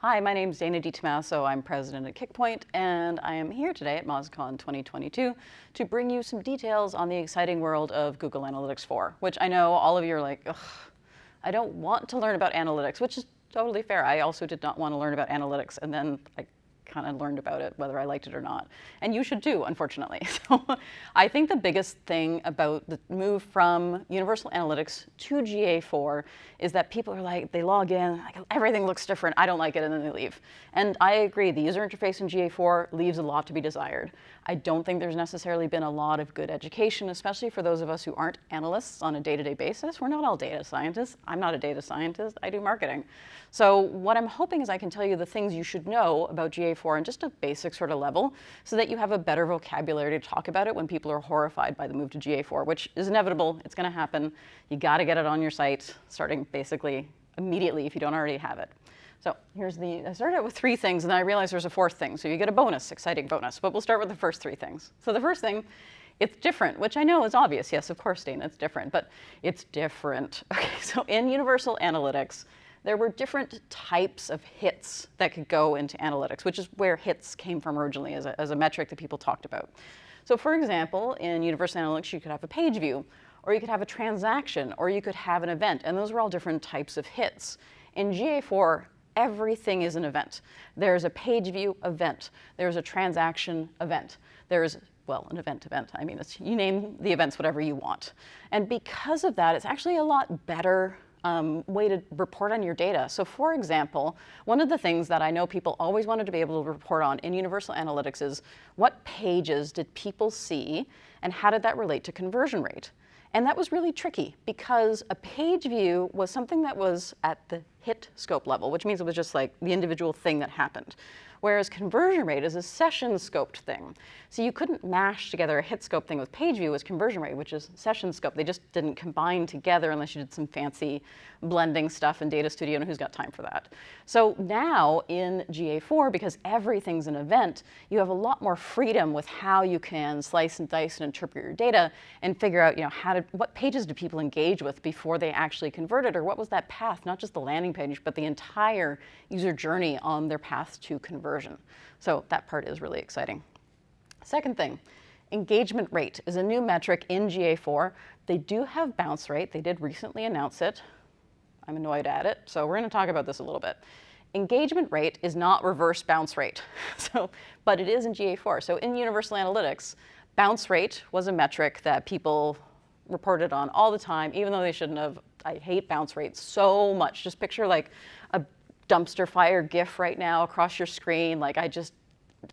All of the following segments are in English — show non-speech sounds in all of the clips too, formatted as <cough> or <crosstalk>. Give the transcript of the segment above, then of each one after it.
Hi, my name is Dana DiTomaso. I'm president at Kickpoint, and I am here today at MozCon 2022 to bring you some details on the exciting world of Google Analytics 4, which I know all of you are like, I don't want to learn about analytics, which is totally fair. I also did not want to learn about analytics, and then I kind of learned about it, whether I liked it or not. And you should too, unfortunately. <laughs> So I think the biggest thing about the move from Universal Analytics to GA4 is that people are like, they log in, like, everything looks different, I don't like it, and then they leave. And I agree, the user interface in GA4 leaves a lot to be desired. I don't think there's necessarily been a lot of good education, especially for those of us who aren't analysts on a day-to-day -day basis. We're not all data scientists. I'm not a data scientist, I do marketing. So what I'm hoping is I can tell you the things you should know about GA4 on just a basic sort of level so that you have a better vocabulary to talk about it when people are horrified by the move to GA4, which is inevitable, it's gonna happen. You gotta get it on your site starting basically immediately if you don't already have it. So here's the, I started out with three things and then I realized there's a fourth thing. So you get a bonus, exciting bonus, but we'll start with the first three things. So the first thing, it's different, which I know is obvious. Yes, of course, Dana, it's different, but it's different. <laughs> Okay, so in Universal Analytics, there were different types of hits that could go into analytics, which is where hits came from originally as a, as a metric that people talked about. So for example, in Universal Analytics, you could have a page view, or you could have a transaction, or you could have an event, and those were all different types of hits. In GA4, everything is an event. There's a page view event. There's a transaction event. There's well, an event event. I mean, you name the events whatever you want. And because of that, it's actually a lot better um, way to report on your data. So for example, one of the things that I know people always wanted to be able to report on in Universal Analytics is what pages did people see and how did that relate to conversion rate? And that was really tricky because a page view was something that was at the hit scope level, which means it was just like the individual thing that happened whereas conversion rate is a session scoped thing. So you couldn't mash together a hit scope thing with page view as conversion rate, which is session scope. They just didn't combine together unless you did some fancy blending stuff in Data Studio, and who's got time for that? So now in GA4, because everything's an event, you have a lot more freedom with how you can slice and dice and interpret your data and figure out, you know, how to, what pages do people engage with before they actually converted, or what was that path, not just the landing page, but the entire user journey on their path to convert conversion. So that part is really exciting. Second thing, engagement rate is a new metric in GA4. They do have bounce rate. They did recently announce it. I'm annoyed at it, so we're gonna talk about this a little bit. Engagement rate is not reverse bounce rate, <laughs> so, but it is in GA4. So in Universal Analytics, bounce rate was a metric that people reported on all the time, even though they shouldn't have. I hate bounce rates so much. Just picture like a dumpster fire GIF right now across your screen. Like I just,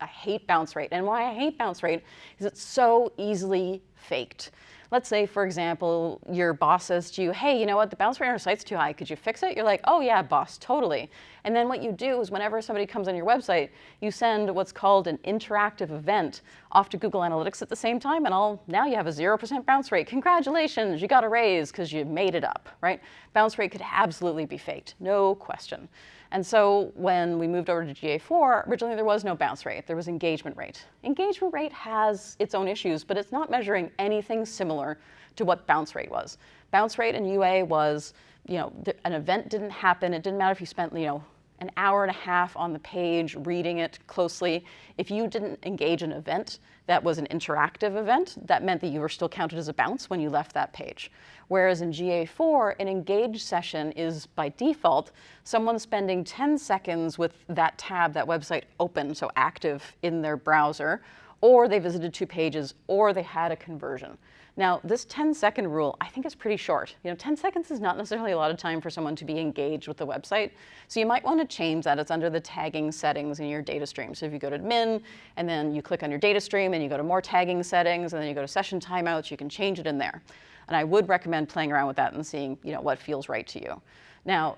I hate bounce rate. And why I hate bounce rate is it's so easily faked. Let's say, for example, your boss says to you, hey, you know what, the bounce rate on your site's too high, could you fix it? You're like, oh yeah, boss, totally. And then what you do is whenever somebody comes on your website, you send what's called an interactive event off to Google Analytics at the same time, and all, now you have a 0% bounce rate. Congratulations, you got a raise because you made it up, right? Bounce rate could absolutely be faked, no question. And so when we moved over to GA4, originally there was no bounce rate, there was engagement rate. Engagement rate has its own issues, but it's not measuring anything similar to what bounce rate was. Bounce rate in UA was, you know, an event didn't happen, it didn't matter if you spent, you know, an hour and a half on the page reading it closely. If you didn't engage an event that was an interactive event, that meant that you were still counted as a bounce when you left that page. Whereas in GA4, an engaged session is by default someone spending 10 seconds with that tab, that website open, so active in their browser, or they visited two pages, or they had a conversion. Now, this 10 second rule, I think is pretty short. You know, 10 seconds is not necessarily a lot of time for someone to be engaged with the website. So you might want to change that. It's under the tagging settings in your data stream. So if you go to admin, and then you click on your data stream, and you go to more tagging settings, and then you go to session timeouts, you can change it in there. And I would recommend playing around with that and seeing, you know, what feels right to you. Now,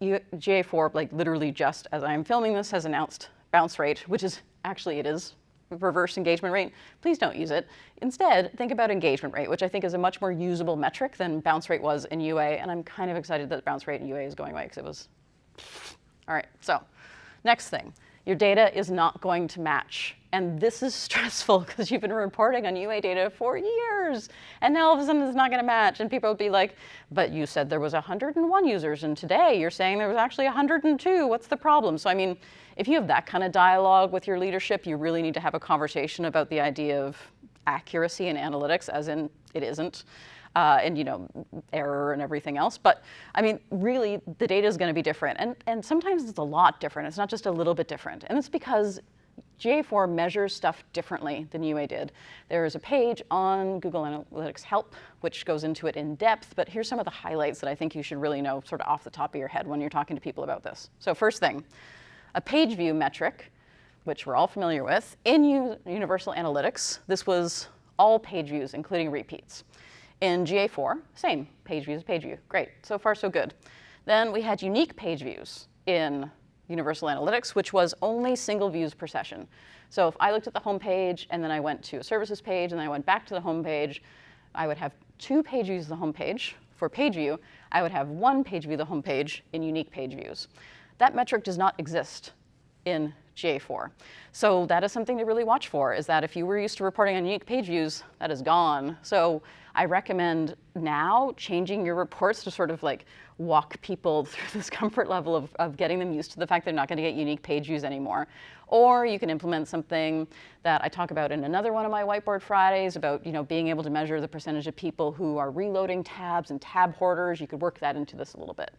you, GA4, like literally just as I'm filming this, has announced bounce rate, which is actually it is reverse engagement rate, please don't use it. Instead, think about engagement rate, which I think is a much more usable metric than bounce rate was in UA, and I'm kind of excited that bounce rate in UA is going away because it was, all right, so next thing. your data is not going to match. And this is <laughs> stressful because you've been reporting on UA data for years. And now all of a sudden it's not going to match. And people would be like, but you said there was 101 users. And today you're saying there was actually 102. What's the problem? So, I mean, if you have that kind of dialogue with your leadership, you really need to have a conversation about the idea of accuracy in analytics, as in it isn't uh, and you know, error and everything else. But I mean, really, the data is going to be different. And, and sometimes it's a lot different. It's not just a little bit different. And it's because GA4 measures stuff differently than UA did. There is a page on Google Analytics Help, which goes into it in depth, but here's some of the highlights that I think you should really know sort of off the top of your head when you're talking to people about this. So first thing, a page view metric, which we're all familiar with, in Universal Analytics, this was all page views, including repeats. In GA4, same, page views, page view. Great, so far so good. Then we had unique page views in Universal Analytics, which was only single views per session. So if I looked at the home page and then I went to a services page and then I went back to the home page, I would have two page views of the home page. For page view, I would have one page view of the home page in unique page views. That metric does not exist in GA4. So that is something to really watch for, is that if you were used to reporting on unique page views, that is gone. So I recommend now changing your reports to sort of like walk people <laughs> through this comfort level of, of getting them used to the fact they're not going to get unique page views anymore. Or you can implement something that I talk about in another one of my Whiteboard Fridays about you know, being able to measure the percentage of people who are reloading tabs and tab hoarders. You could work that into this a little bit.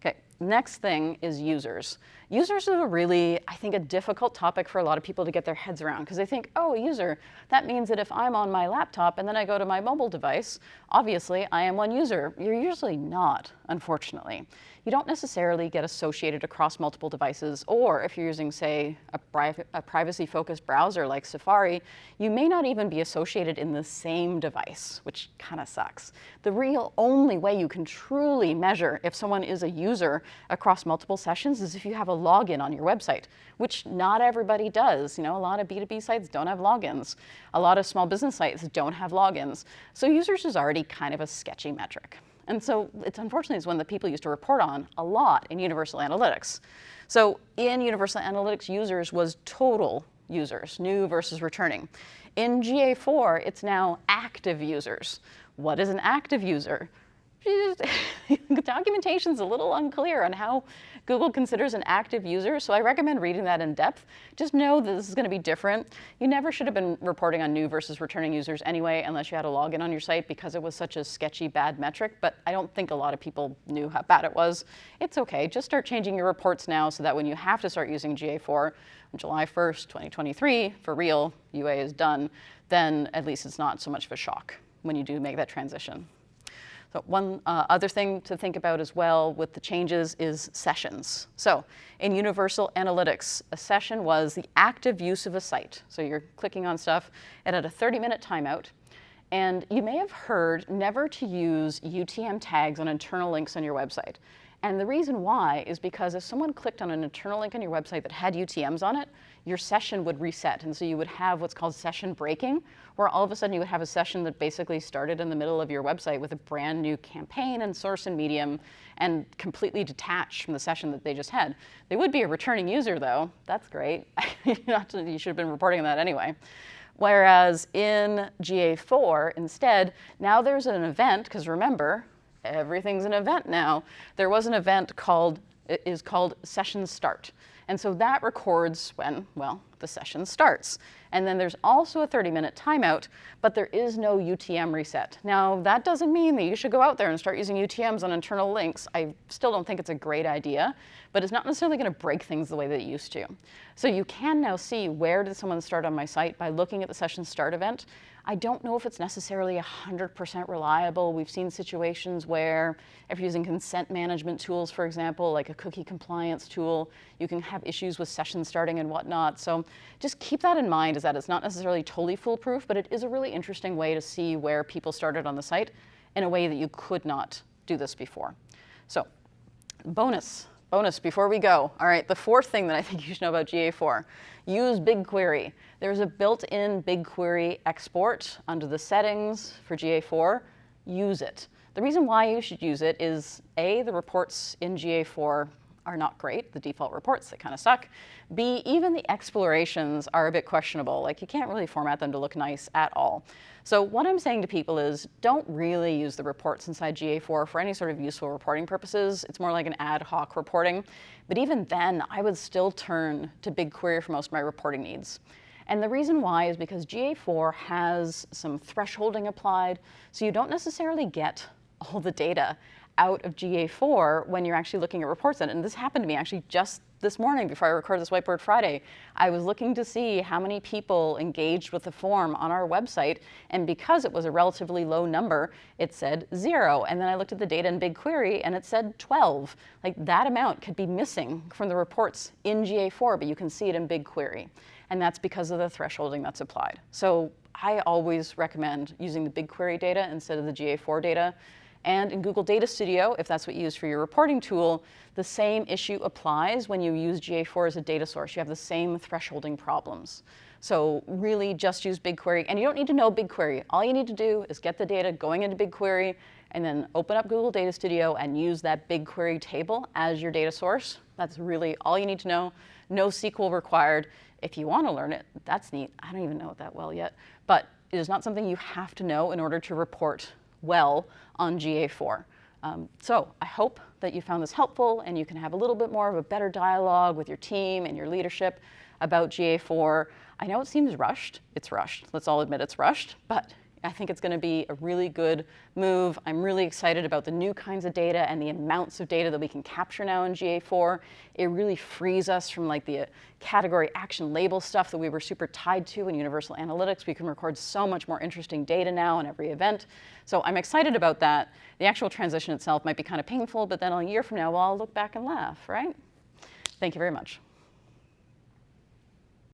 Okay, next thing is users. Users is a really, I think, a difficult topic for a lot of people to get their heads around because they think, oh, a user, that means that if I'm on my laptop and then I go to my mobile device, obviously I am one user. You're usually not, unfortunately you don't necessarily get associated across multiple devices. Or if you're using, say, a, pri a privacy-focused browser like Safari, you may not even be associated in the same device, which kind of sucks. The real only way you can truly measure if someone is a user across multiple sessions is if you have a login on your website, which not everybody does. You know, a lot of B2B sites don't have logins. A lot of small business sites don't have logins. So users is already kind of a sketchy metric. And so it's unfortunately it's one that people used to report on a lot in Universal Analytics. So in Universal Analytics, users was total users, new versus returning. In GA4, it's now active users. What is an active user? <laughs> the documentation's a little unclear on how Google considers an active user, so I recommend reading that in depth. Just know that this is going to be different. You never should have been reporting on new versus returning users anyway, unless you had a login on your site because it was such a sketchy, bad metric, but I don't think a lot of people knew how bad it was. It's okay. Just start changing your reports now so that when you have to start using GA4 on July 1st, 2023, for real, UA is done, then at least it's not so much of a shock when you do make that transition. So one uh, other thing to think about as well with the changes is sessions. So in Universal Analytics, a session was the active use of a site. So you're clicking on stuff, and at a 30-minute timeout, and you may have heard never to use UTM tags on internal links on your website. And the reason why is because if someone clicked on an internal link on your website that had UTMs on it, your session would reset. And so you would have what's called session breaking, where all of a sudden you would have a session that basically started in the middle of your website with a brand new campaign and source and medium and completely detached from the session that they just had. They would be a returning user though. That's great. <laughs> you should have been reporting that anyway. Whereas in GA4, instead, now there's an event, because remember, everything's an event now. There was an event called, is called session start. And so that records when, well, the session starts. And then there's also a 30 minute timeout, but there is no UTM reset. Now, that doesn't mean that you should go out there and start using UTMs on internal links. I still don't think it's a great idea, but it's not necessarily gonna break things the way that it used to. So you can now see where did someone start on my site by looking at the session start event. I don't know if it's necessarily 100% reliable. We've seen situations where if you're using consent management tools, for example, like a cookie compliance tool, you can have issues with session starting and whatnot. So just keep that in mind is that it's not necessarily totally foolproof, but it is a really interesting way to see where people started on the site in a way that you could not do this before. So bonus, bonus before we go. All right, the fourth thing that I think you should know about GA4, use BigQuery. There's a built-in BigQuery export under the settings for GA4. Use it. The reason why you should use it is A, the reports in GA4 are not great, the default reports, they kind of suck. B, even the explorations are a bit questionable. Like you can't really format them to look nice at all. So what I'm saying to people is don't really use the reports inside GA4 for any sort of useful reporting purposes. It's more like an ad hoc reporting. But even then, I would still turn to BigQuery for most of my reporting needs. And the reason why is because GA4 has some thresholding applied, so you don't necessarily get all the data out of GA4 when you're actually looking at reports. And this happened to me actually just this morning before I recorded this Whiteboard Friday. I was looking to see how many people engaged with the form on our website. And because it was a relatively low number, it said zero. And then I looked at the data in BigQuery and it said 12. Like that amount could be missing from the reports in GA4, but you can see it in BigQuery. And that's because of the thresholding that's applied. So I always recommend using the BigQuery data instead of the GA4 data and in Google Data Studio, if that's what you use for your reporting tool, the same issue applies when you use GA4 as a data source. You have the same thresholding problems. So really just use BigQuery. And you don't need to know BigQuery. All you need to do is get the data going into BigQuery and then open up Google Data Studio and use that BigQuery table as your data source. That's really all you need to know. No SQL required. If you want to learn it, that's neat. I don't even know it that well yet. But it is not something you have to know in order to report well on GA4. Um, so I hope that you found this helpful and you can have a little bit more of a better dialogue with your team and your leadership about GA4. I know it seems rushed. It's rushed. Let's all admit it's rushed, but I think it's going to be a really good move. I'm really excited about the new kinds of data and the amounts of data that we can capture now in GA4. It really frees us from like the uh, category action label stuff that we were super tied to in Universal Analytics. We can record so much more interesting data now in every event. So I'm excited about that. The actual transition itself might be kind of painful, but then a year from now, well, I'll look back and laugh, right? Thank you very much.